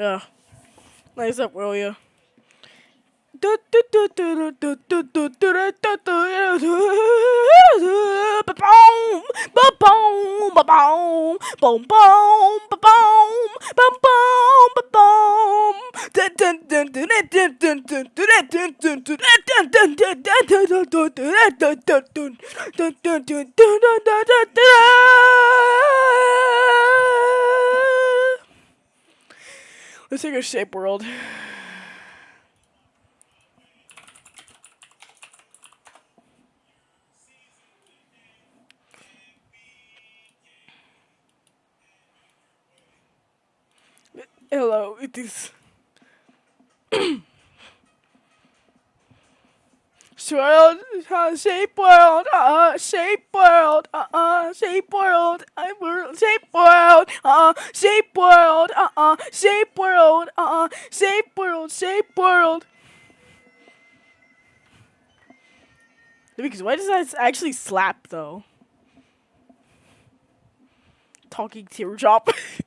Yeah. Nice up, will you? Let's take a shape world. Hello, it is. Swirled, uh, shape world, uh, shape world, uh, shape world, I world, shape world, uh, shape world, uh, shape world, uh, uh, shape world, shape world. Because why does that actually slap though? Talking teardrop.